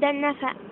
ضد النفق